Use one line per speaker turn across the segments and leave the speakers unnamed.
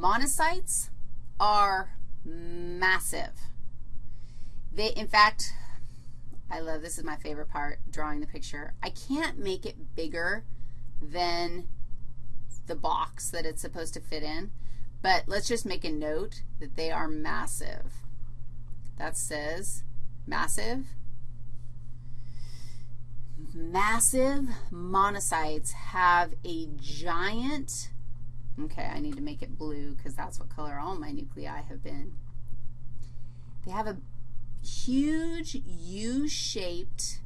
monocytes are massive. They, in fact, I love, this is my favorite part, drawing the picture. I can't make it bigger than the box that it's supposed to fit in, but let's just make a note that they are massive. That says massive. Massive monocytes have a giant, okay, I need to make it blue because that's what color all my nuclei have been. They have a huge U-shaped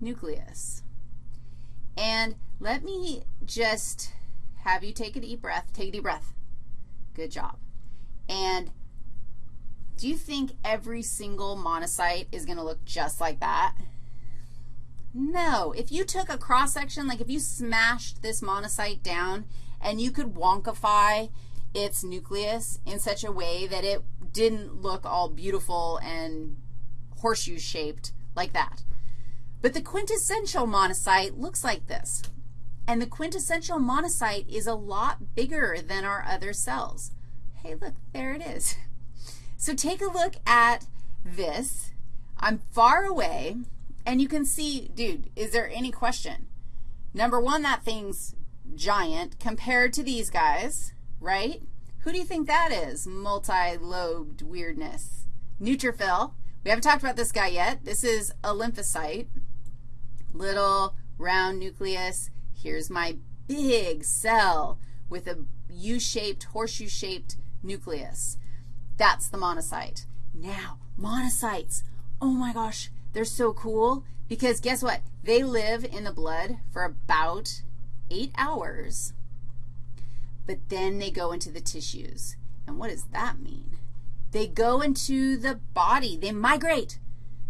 nucleus. And let me just have you take a deep breath. Take a deep breath. Good job. And do you think every single monocyte is going to look just like that? No. If you took a cross-section, like if you smashed this monocyte down and you could wonkify its nucleus in such a way that it didn't look all beautiful and horseshoe-shaped like that. But the quintessential monocyte looks like this. And the quintessential monocyte is a lot bigger than our other cells. Hey, look, there it is. So take a look at this. I'm far away, and you can see, dude, is there any question? Number one, that thing's giant compared to these guys, right? Who do you think that is? Multi-lobed weirdness. Neutrophil. We haven't talked about this guy yet. This is a lymphocyte. Little round nucleus. Here's my big cell with a U-shaped, horseshoe-shaped nucleus. That's the monocyte. Now, monocytes, oh my gosh, they're so cool because guess what? They live in the blood for about 8 hours, but then they go into the tissues. And what does that mean? They go into the body. They migrate.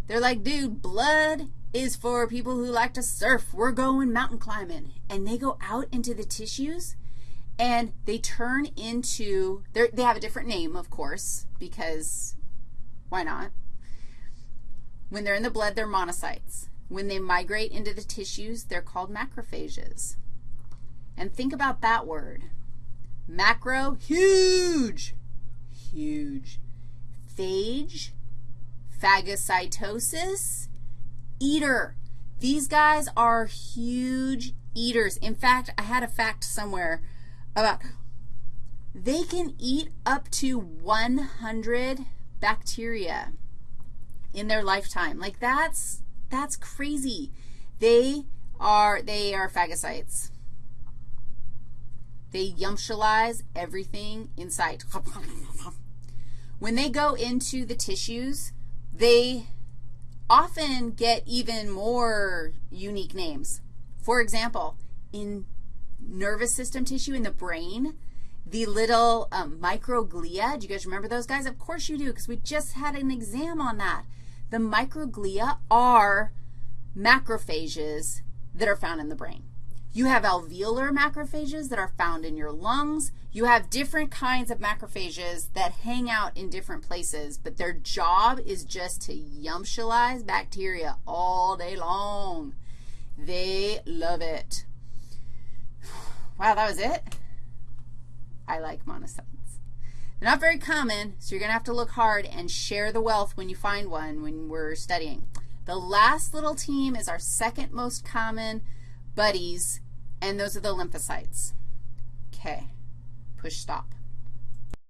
They're like, dude, blood is for people who like to surf. We're going mountain climbing. And they go out into the tissues, and they turn into, they have a different name, of course, because why not? When they're in the blood, they're monocytes. When they migrate into the tissues, they're called macrophages. And think about that word. Macro, huge, huge. Phage, phagocytosis, eater. These guys are huge eaters. In fact, I had a fact somewhere about they can eat up to 100 bacteria in their lifetime. Like that's that's crazy. They are they are phagocytes. They yumptialize everything in sight. When they go into the tissues, they often get even more unique names. For example, in nervous system tissue in the brain, the little um, microglia, do you guys remember those guys? Of course you do because we just had an exam on that. The microglia are macrophages that are found in the brain. You have alveolar macrophages that are found in your lungs. You have different kinds of macrophages that hang out in different places, but their job is just to yumptialize bacteria all day long. They love it. Wow, that was it? I like monocytes. They're not very common, so you're going to have to look hard and share the wealth when you find one when we're studying. The last little team is our second most common buddies, and those are the lymphocytes. Okay, push stop.